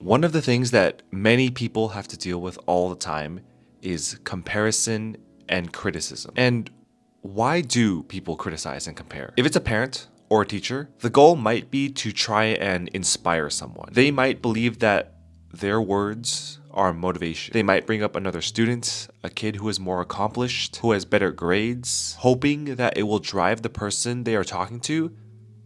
One of the things that many people have to deal with all the time is comparison and criticism. And why do people criticize and compare? If it's a parent or a teacher, the goal might be to try and inspire someone. They might believe that their words are motivation. They might bring up another student, a kid who is more accomplished, who has better grades, hoping that it will drive the person they are talking to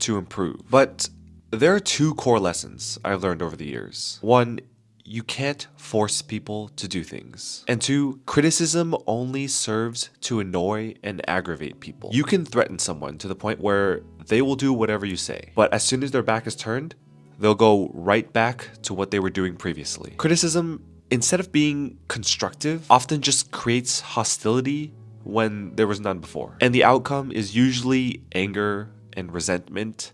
to improve. But there are two core lessons I've learned over the years. One, you can't force people to do things. And two, criticism only serves to annoy and aggravate people. You can threaten someone to the point where they will do whatever you say, but as soon as their back is turned, they'll go right back to what they were doing previously. Criticism, instead of being constructive, often just creates hostility when there was none before. And the outcome is usually anger and resentment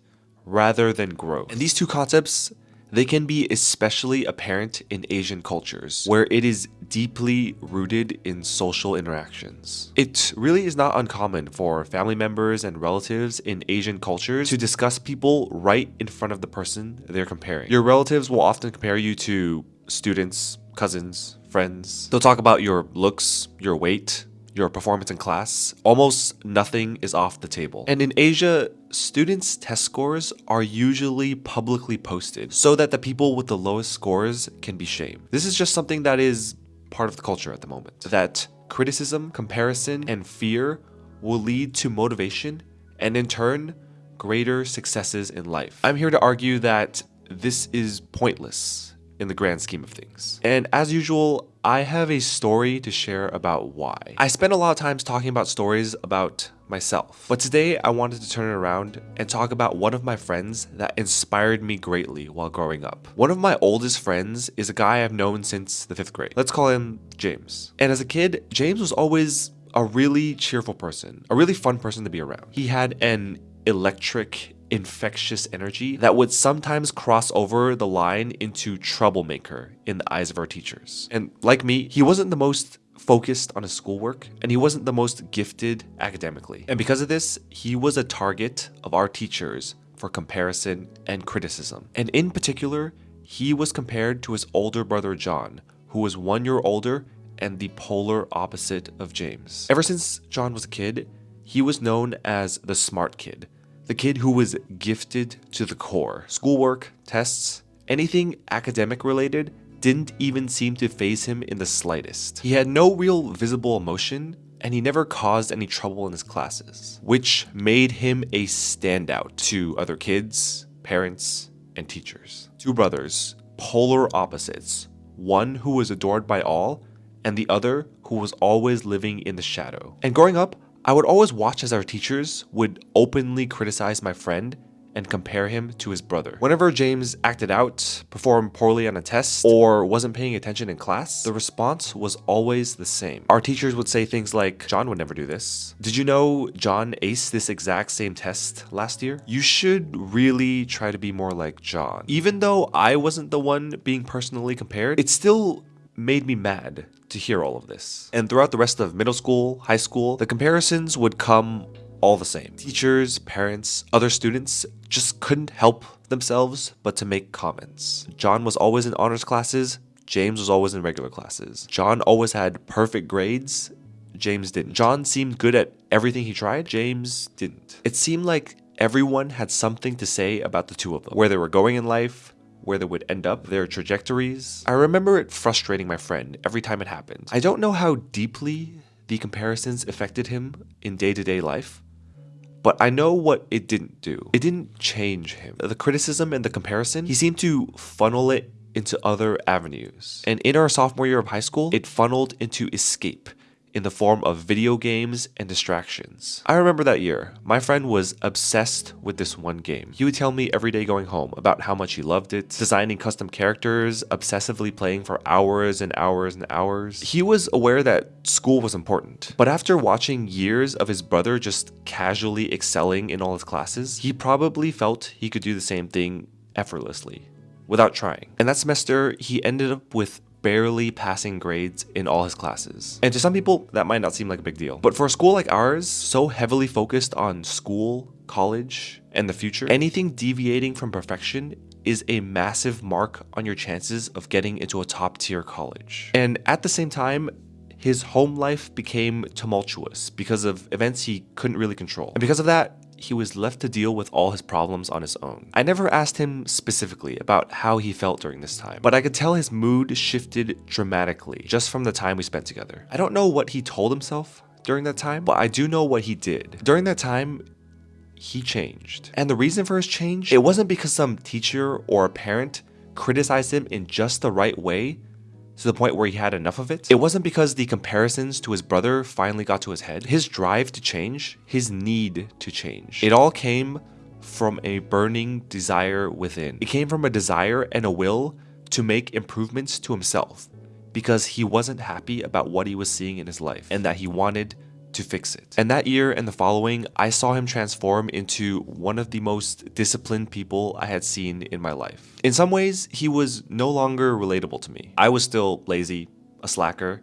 rather than growth. And these two concepts, they can be especially apparent in Asian cultures, where it is deeply rooted in social interactions. It really is not uncommon for family members and relatives in Asian cultures to discuss people right in front of the person they're comparing. Your relatives will often compare you to students, cousins, friends. They'll talk about your looks, your weight, your performance in class, almost nothing is off the table. And in Asia, students' test scores are usually publicly posted so that the people with the lowest scores can be shamed. This is just something that is part of the culture at the moment. That criticism, comparison, and fear will lead to motivation and in turn, greater successes in life. I'm here to argue that this is pointless in the grand scheme of things. And as usual, I have a story to share about why. I spend a lot of times talking about stories about myself, but today I wanted to turn it around and talk about one of my friends that inspired me greatly while growing up. One of my oldest friends is a guy I've known since the fifth grade. Let's call him James. And as a kid, James was always a really cheerful person, a really fun person to be around. He had an electric infectious energy that would sometimes cross over the line into troublemaker in the eyes of our teachers. And like me, he wasn't the most focused on his schoolwork and he wasn't the most gifted academically. And because of this, he was a target of our teachers for comparison and criticism. And in particular, he was compared to his older brother John, who was one year older and the polar opposite of James. Ever since John was a kid, he was known as the smart kid, the kid who was gifted to the core. Schoolwork, tests, anything academic related didn't even seem to faze him in the slightest. He had no real visible emotion, and he never caused any trouble in his classes, which made him a standout to other kids, parents, and teachers. Two brothers, polar opposites, one who was adored by all, and the other who was always living in the shadow. And growing up, I would always watch as our teachers would openly criticize my friend and compare him to his brother. Whenever James acted out, performed poorly on a test, or wasn't paying attention in class, the response was always the same. Our teachers would say things like, John would never do this. Did you know John aced this exact same test last year? You should really try to be more like John. Even though I wasn't the one being personally compared, it still made me mad to hear all of this. And throughout the rest of middle school, high school, the comparisons would come all the same. Teachers, parents, other students just couldn't help themselves but to make comments. John was always in honors classes, James was always in regular classes. John always had perfect grades, James didn't. John seemed good at everything he tried, James didn't. It seemed like everyone had something to say about the two of them, where they were going in life, where they would end up, their trajectories. I remember it frustrating my friend every time it happened. I don't know how deeply the comparisons affected him in day-to-day life, but I know what it didn't do. It didn't change him. The criticism and the comparison, he seemed to funnel it into other avenues. And in our sophomore year of high school, it funneled into escape in the form of video games and distractions. I remember that year, my friend was obsessed with this one game. He would tell me every day going home about how much he loved it, designing custom characters, obsessively playing for hours and hours and hours. He was aware that school was important, but after watching years of his brother just casually excelling in all his classes, he probably felt he could do the same thing effortlessly without trying. And that semester, he ended up with barely passing grades in all his classes. And to some people, that might not seem like a big deal. But for a school like ours, so heavily focused on school, college, and the future, anything deviating from perfection is a massive mark on your chances of getting into a top tier college. And at the same time, his home life became tumultuous because of events he couldn't really control. And because of that, he was left to deal with all his problems on his own. I never asked him specifically about how he felt during this time, but I could tell his mood shifted dramatically just from the time we spent together. I don't know what he told himself during that time, but I do know what he did. During that time, he changed. And the reason for his change, it wasn't because some teacher or a parent criticized him in just the right way to the point where he had enough of it. It wasn't because the comparisons to his brother finally got to his head. His drive to change, his need to change, it all came from a burning desire within. It came from a desire and a will to make improvements to himself because he wasn't happy about what he was seeing in his life and that he wanted to fix it. And that year and the following, I saw him transform into one of the most disciplined people I had seen in my life. In some ways, he was no longer relatable to me. I was still lazy, a slacker.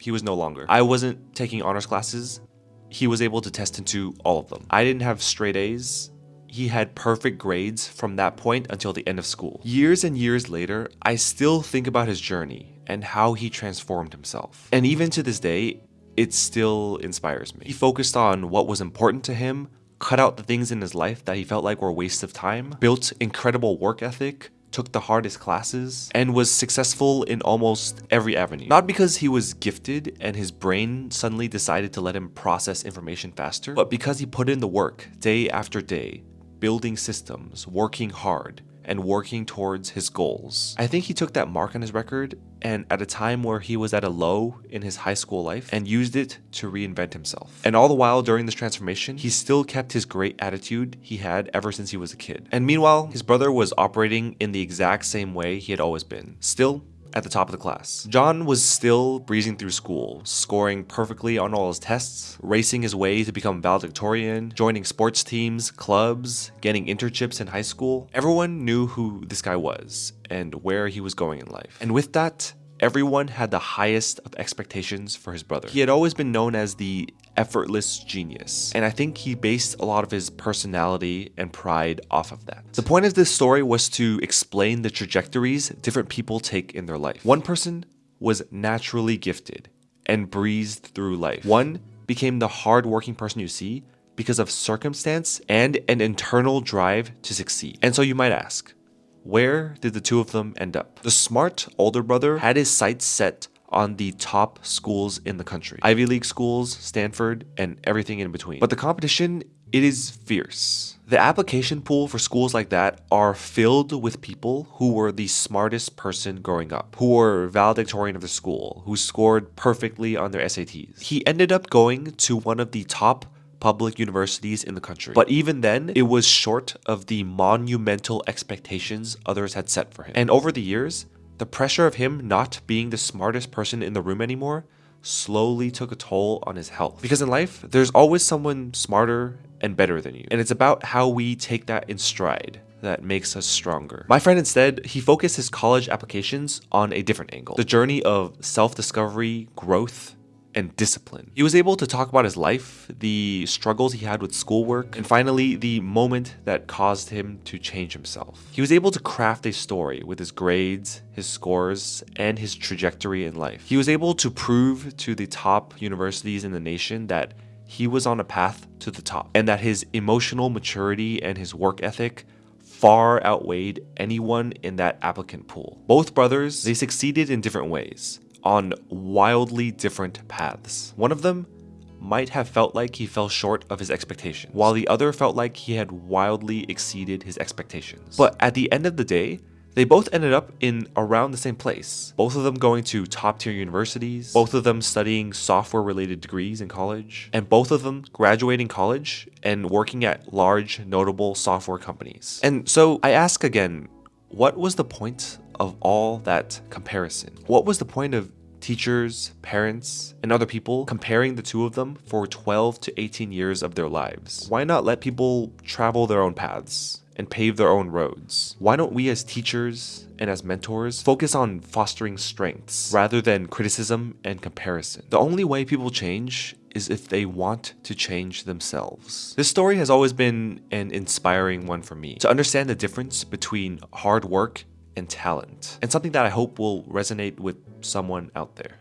He was no longer. I wasn't taking honors classes. He was able to test into all of them. I didn't have straight A's. He had perfect grades from that point until the end of school. Years and years later, I still think about his journey and how he transformed himself. And even to this day, it still inspires me. He focused on what was important to him, cut out the things in his life that he felt like were waste of time, built incredible work ethic, took the hardest classes, and was successful in almost every avenue. Not because he was gifted and his brain suddenly decided to let him process information faster, but because he put in the work day after day, building systems, working hard, and working towards his goals. I think he took that mark on his record and at a time where he was at a low in his high school life and used it to reinvent himself. And all the while during this transformation, he still kept his great attitude he had ever since he was a kid. And meanwhile, his brother was operating in the exact same way he had always been. Still, at the top of the class. John was still breezing through school, scoring perfectly on all his tests, racing his way to become valedictorian, joining sports teams, clubs, getting internships in high school. Everyone knew who this guy was and where he was going in life. And with that, everyone had the highest of expectations for his brother. He had always been known as the effortless genius, and I think he based a lot of his personality and pride off of that. The point of this story was to explain the trajectories different people take in their life. One person was naturally gifted and breezed through life. One became the hardworking person you see because of circumstance and an internal drive to succeed. And so you might ask, where did the two of them end up? The smart older brother had his sights set on the top schools in the country. Ivy League schools, Stanford, and everything in between. But the competition, it is fierce. The application pool for schools like that are filled with people who were the smartest person growing up, who were valedictorian of the school, who scored perfectly on their SATs. He ended up going to one of the top public universities in the country. But even then, it was short of the monumental expectations others had set for him. And over the years, the pressure of him not being the smartest person in the room anymore slowly took a toll on his health. Because in life, there's always someone smarter and better than you. And it's about how we take that in stride that makes us stronger. My friend instead, he focused his college applications on a different angle. The journey of self-discovery, growth, and discipline. He was able to talk about his life, the struggles he had with schoolwork, and finally, the moment that caused him to change himself. He was able to craft a story with his grades, his scores, and his trajectory in life. He was able to prove to the top universities in the nation that he was on a path to the top, and that his emotional maturity and his work ethic far outweighed anyone in that applicant pool. Both brothers, they succeeded in different ways on wildly different paths. One of them might have felt like he fell short of his expectations, while the other felt like he had wildly exceeded his expectations. But at the end of the day, they both ended up in around the same place. Both of them going to top tier universities, both of them studying software related degrees in college, and both of them graduating college and working at large, notable software companies. And so I ask again, what was the point of all that comparison? What was the point of teachers, parents, and other people comparing the two of them for 12 to 18 years of their lives? Why not let people travel their own paths and pave their own roads. Why don't we as teachers and as mentors focus on fostering strengths rather than criticism and comparison? The only way people change is if they want to change themselves. This story has always been an inspiring one for me to understand the difference between hard work and talent, and something that I hope will resonate with someone out there.